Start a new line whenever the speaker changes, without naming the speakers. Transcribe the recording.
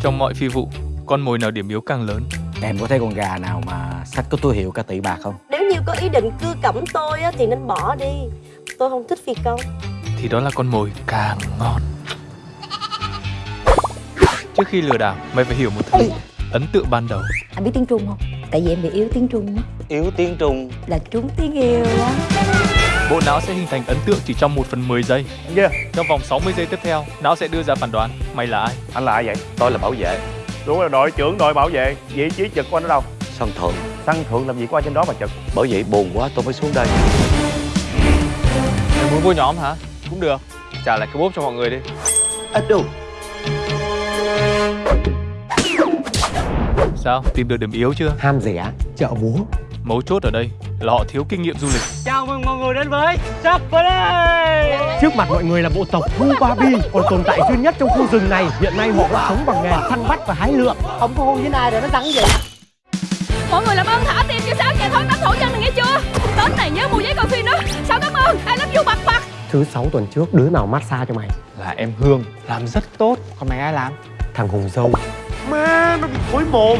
Trong mọi phi vụ, con mồi nào điểm yếu càng lớn.
Em có thấy con gà nào mà sách có túi hiệu cả tỷ bạc không?
Nếu như có ý định cưa cẩm tôi á, thì nên bỏ đi Tôi không thích phi công
Thì đó là con mồi càng ngon. Trước khi lừa đảo, mày phải hiểu một thứ. Ấn tượng ban đầu.
Anh biết tiếng Trung không? Tại vì em bị yếu tiếng Trung á
Yếu tiếng Trung
Là trúng tiếng yêu á
Bộ não sẽ hình thành ấn tượng chỉ trong 1 phần 10 giây.
Yeah.
Trong vòng 60 giây tiếp theo, não sẽ đưa ra phán đoán mày là ai.
Anh là ai vậy?
Tôi là bảo vệ
Đúng là đội trưởng đội bảo vệ Vị trí trực của anh ở đâu?
Sân thượng
Săn thượng làm gì có ai trên đó mà trực
Bởi vậy buồn quá tôi mới xuống đây
Mày muốn vô nhóm hả? Cũng được. Trả lại cái bốp cho mọi người đi.
Ít đâu
Sao? Tìm được điểm yếu chưa?
Ham rẻ Chợ búa
Mấu chốt ở đây là họ thiếu kinh nghiệm du lịch.
Chào mừng mọi người đến với Sắp đây Trước mặt mọi người là bộ tộc Thu Ba Bi Còn tồn tại duy nhất trong khu rừng này. Hiện nay họ đã sống bằng nghề săn bắt và hái lượm.
Không có hôn với ai rồi nó rắn gì
Mọi người làm ơn thả tim cho sáu nhà thoát đánh thủ chân này nghe chưa? Tết này nhớ mua giấy coi phim đó. Sao cảm ơn I love you bật bật
Thứ sáu tuần trước đứa nào massage cho mày?
Là em Hương, làm rất tốt.
Còn mày ai làm? Thằng Hùng Dâu. Má nó bị thối mồm